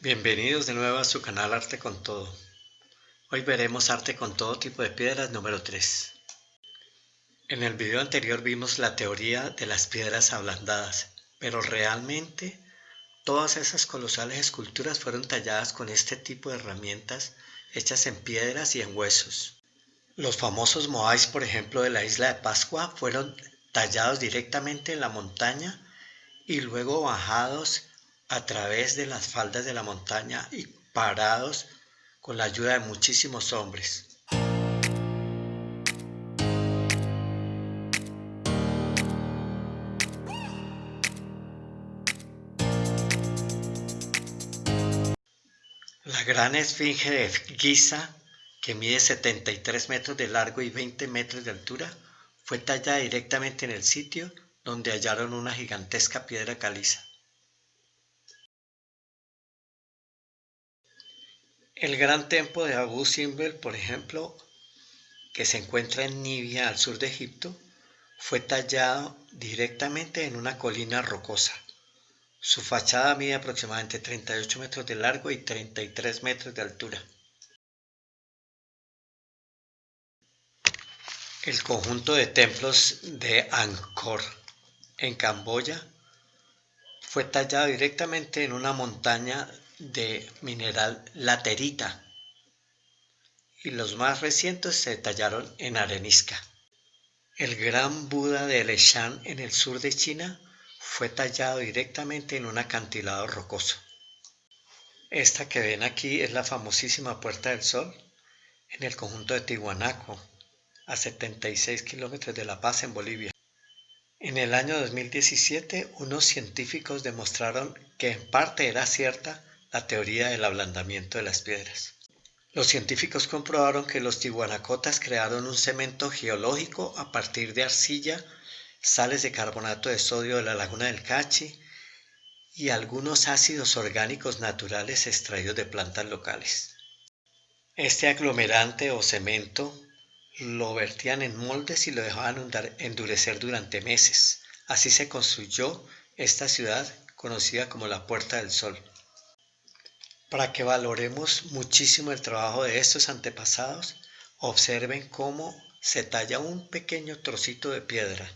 Bienvenidos de nuevo a su canal Arte con Todo. Hoy veremos arte con todo tipo de piedras número 3. En el video anterior vimos la teoría de las piedras ablandadas, pero realmente todas esas colosales esculturas fueron talladas con este tipo de herramientas hechas en piedras y en huesos. Los famosos moais, por ejemplo, de la isla de Pascua fueron tallados directamente en la montaña y luego bajados a través de las faldas de la montaña y parados con la ayuda de muchísimos hombres. La gran esfinge de Giza, que mide 73 metros de largo y 20 metros de altura, fue tallada directamente en el sitio donde hallaron una gigantesca piedra caliza. El gran templo de Abu Simbel, por ejemplo, que se encuentra en Nibia, al sur de Egipto, fue tallado directamente en una colina rocosa. Su fachada mide aproximadamente 38 metros de largo y 33 metros de altura. El conjunto de templos de Angkor en Camboya fue tallado directamente en una montaña de mineral laterita y los más recientes se tallaron en arenisca. El gran Buda de Leshan en el sur de China fue tallado directamente en un acantilado rocoso. Esta que ven aquí es la famosísima Puerta del Sol en el conjunto de Tihuanaco, a 76 kilómetros de La Paz en Bolivia. En el año 2017, unos científicos demostraron que en parte era cierta la teoría del ablandamiento de las piedras. Los científicos comprobaron que los tihuanacotas crearon un cemento geológico a partir de arcilla, sales de carbonato de sodio de la laguna del Cachi y algunos ácidos orgánicos naturales extraídos de plantas locales. Este aglomerante o cemento lo vertían en moldes y lo dejaban endurecer durante meses. Así se construyó esta ciudad conocida como la Puerta del Sol para que valoremos muchísimo el trabajo de estos antepasados, observen cómo se talla un pequeño trocito de piedra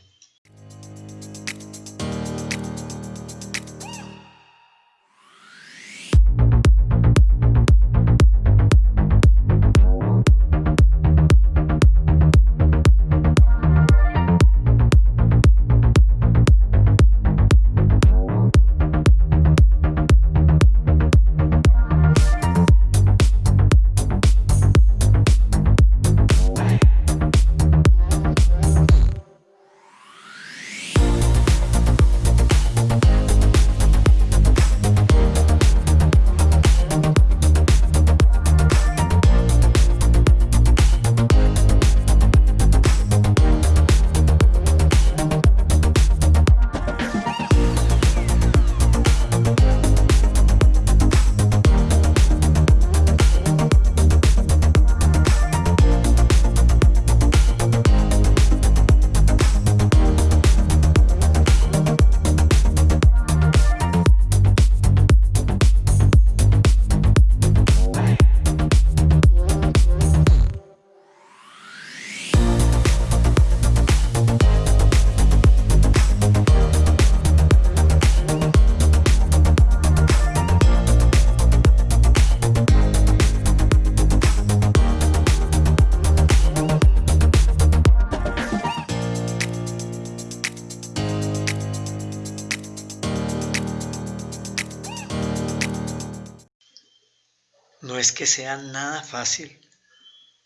es que sea nada fácil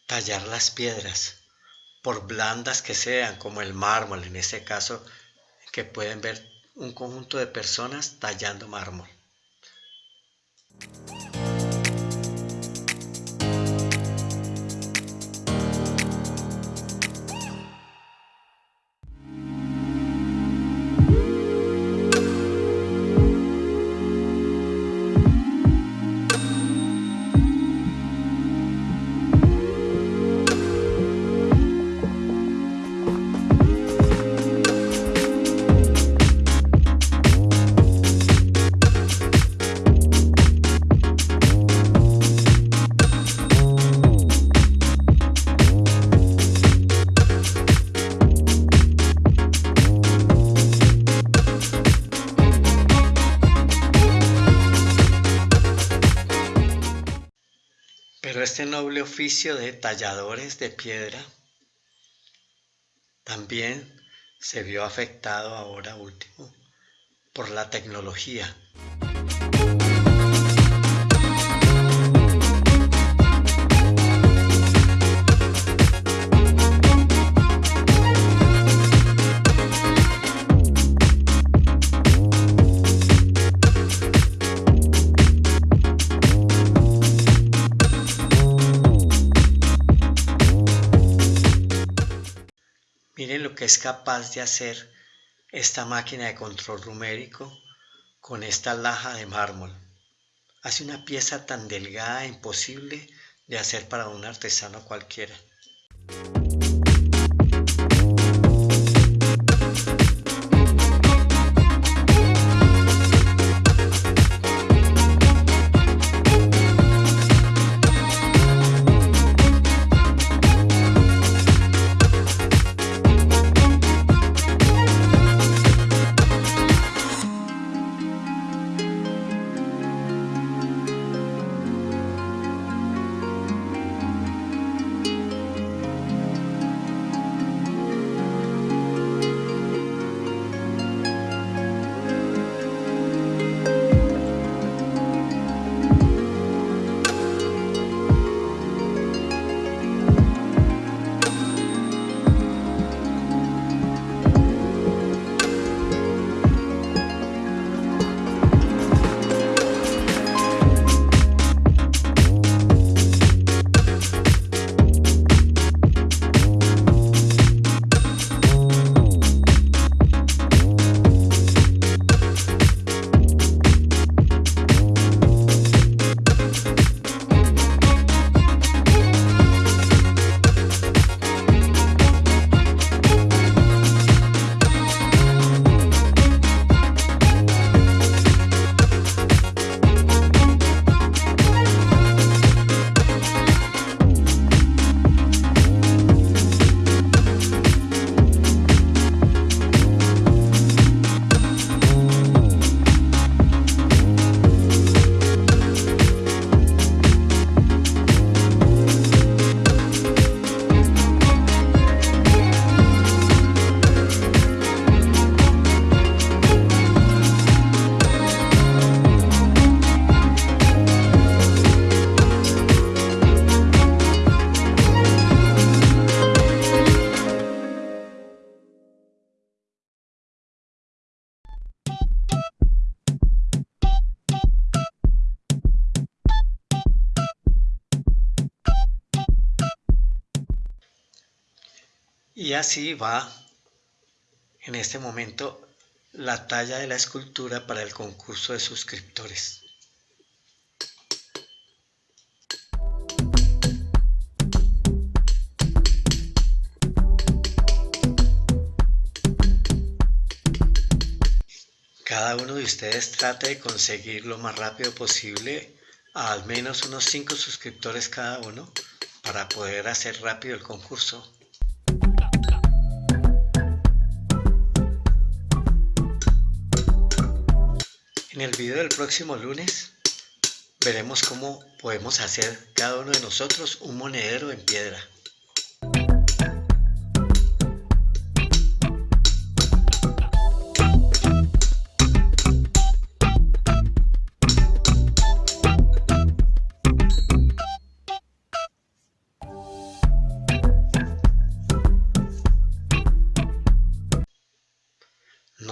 tallar las piedras, por blandas que sean, como el mármol en este caso, que pueden ver un conjunto de personas tallando mármol. Este noble oficio de talladores de piedra también se vio afectado ahora último por la tecnología. Es capaz de hacer esta máquina de control numérico con esta laja de mármol. Hace una pieza tan delgada e imposible de hacer para un artesano cualquiera. Así va en este momento la talla de la escultura para el concurso de suscriptores. Cada uno de ustedes trate de conseguir lo más rápido posible a al menos unos 5 suscriptores cada uno para poder hacer rápido el concurso. En el video del próximo lunes veremos cómo podemos hacer cada uno de nosotros un monedero en piedra.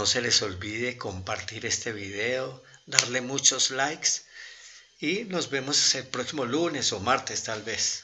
No se les olvide compartir este video, darle muchos likes y nos vemos el próximo lunes o martes tal vez.